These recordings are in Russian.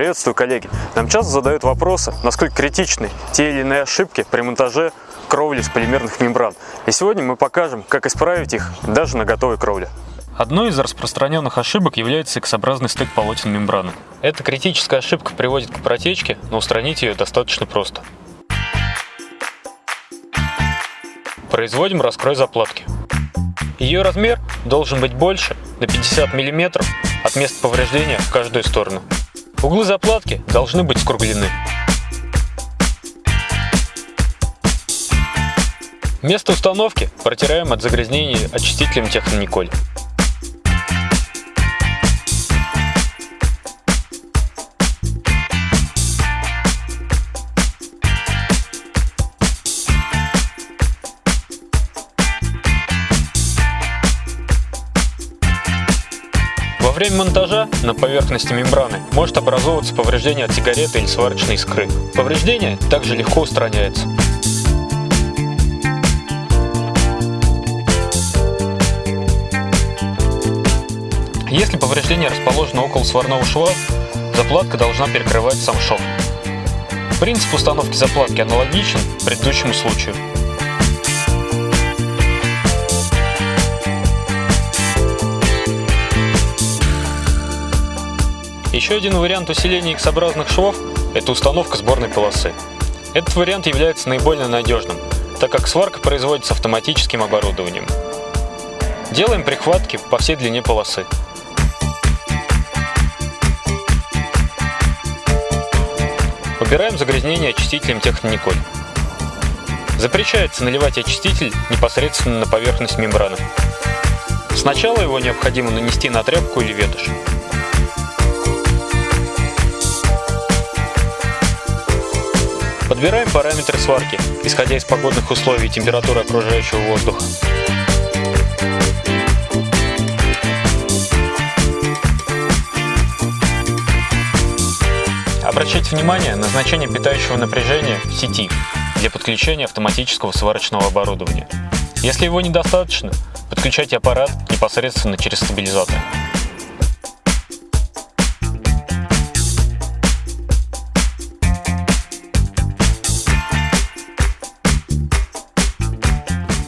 Приветствую, коллеги! Нам часто задают вопросы, насколько критичны те или иные ошибки при монтаже кровли из полимерных мембран. И сегодня мы покажем, как исправить их даже на готовой кровле. Одной из распространенных ошибок является X-образный стык полотен мембраны. Эта критическая ошибка приводит к протечке, но устранить ее достаточно просто. Производим раскрой заплатки. Ее размер должен быть больше на 50 мм от места повреждения в каждую сторону. Углы заплатки должны быть скруглены. Место установки протираем от загрязнений очистителем Технониколь. Во время монтажа на поверхности мембраны может образовываться повреждение от сигареты или сварочной искры. Повреждение также легко устраняется. Если повреждение расположено около сварного шва, заплатка должна перекрывать сам шов. Принцип установки заплатки аналогичен предыдущему случаю. Еще один вариант усиления X-образных швов – это установка сборной полосы. Этот вариант является наиболее надежным, так как сварка производится автоматическим оборудованием. Делаем прихватки по всей длине полосы. Убираем загрязнение очистителем Технониколь. Запрещается наливать очиститель непосредственно на поверхность мембраны. Сначала его необходимо нанести на тряпку или ветошь. Подбираем параметры сварки, исходя из погодных условий и температуры окружающего воздуха. Обращайте внимание на значение питающего напряжения в сети для подключения автоматического сварочного оборудования. Если его недостаточно, подключайте аппарат непосредственно через стабилизатор.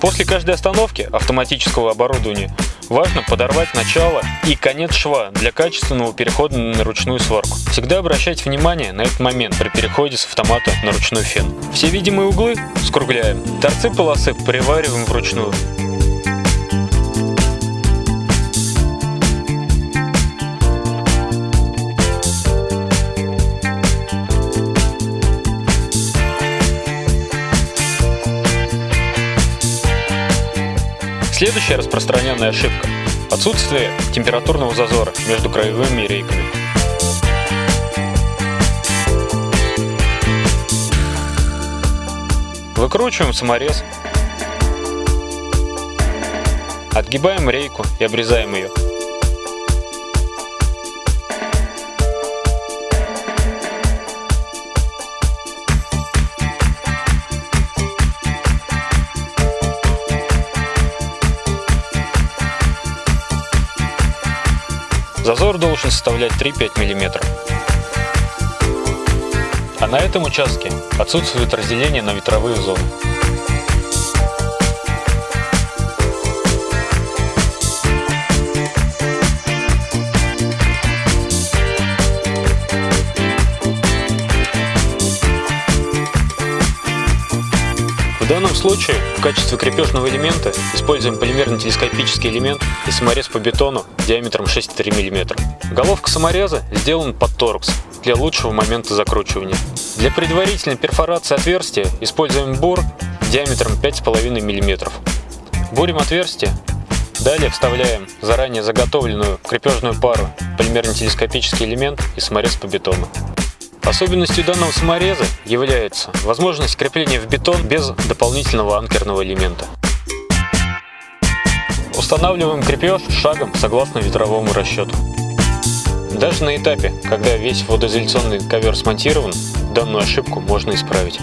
После каждой остановки автоматического оборудования важно подорвать начало и конец шва для качественного перехода на ручную сварку. Всегда обращайте внимание на этот момент при переходе с автомата на ручной фен. Все видимые углы скругляем, торцы полосы привариваем вручную. Следующая распространенная ошибка – отсутствие температурного зазора между краевыми рейками. Выкручиваем саморез, отгибаем рейку и обрезаем ее. Зазор должен составлять 3-5 мм. А на этом участке отсутствует разделение на ветровые зоны. Данном случае в качестве крепежного элемента используем полимерный телескопический элемент и саморез по бетону диаметром 6,3 мм. Головка самореза сделана под торкс для лучшего момента закручивания. Для предварительной перфорации отверстия используем бур диаметром 5,5 мм. Бурим отверстие, далее вставляем заранее заготовленную крепежную пару полимерный телескопический элемент и саморез по бетону. Особенностью данного самореза является возможность крепления в бетон без дополнительного анкерного элемента. Устанавливаем крепеж шагом согласно ветровому расчету. Даже на этапе, когда весь водоизоляционный ковер смонтирован, данную ошибку можно исправить.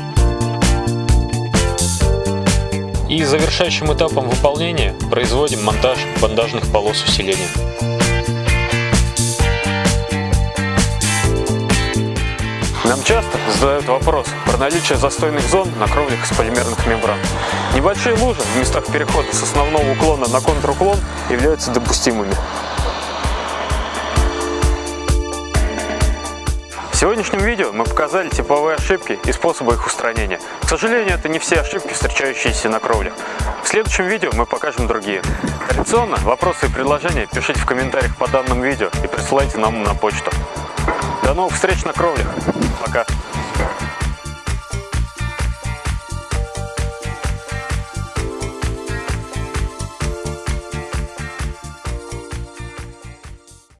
И завершающим этапом выполнения производим монтаж бандажных полос усиления. Нам часто задают вопрос про наличие застойных зон на кровлях из полимерных мембран. Небольшие лужи в местах перехода с основного уклона на контруклон являются допустимыми. В сегодняшнем видео мы показали типовые ошибки и способы их устранения. К сожалению, это не все ошибки, встречающиеся на кровлях. В следующем видео мы покажем другие. Традиционно вопросы и предложения пишите в комментариях по данному видео и присылайте нам на почту. До новых встреч на кровлях. Пока.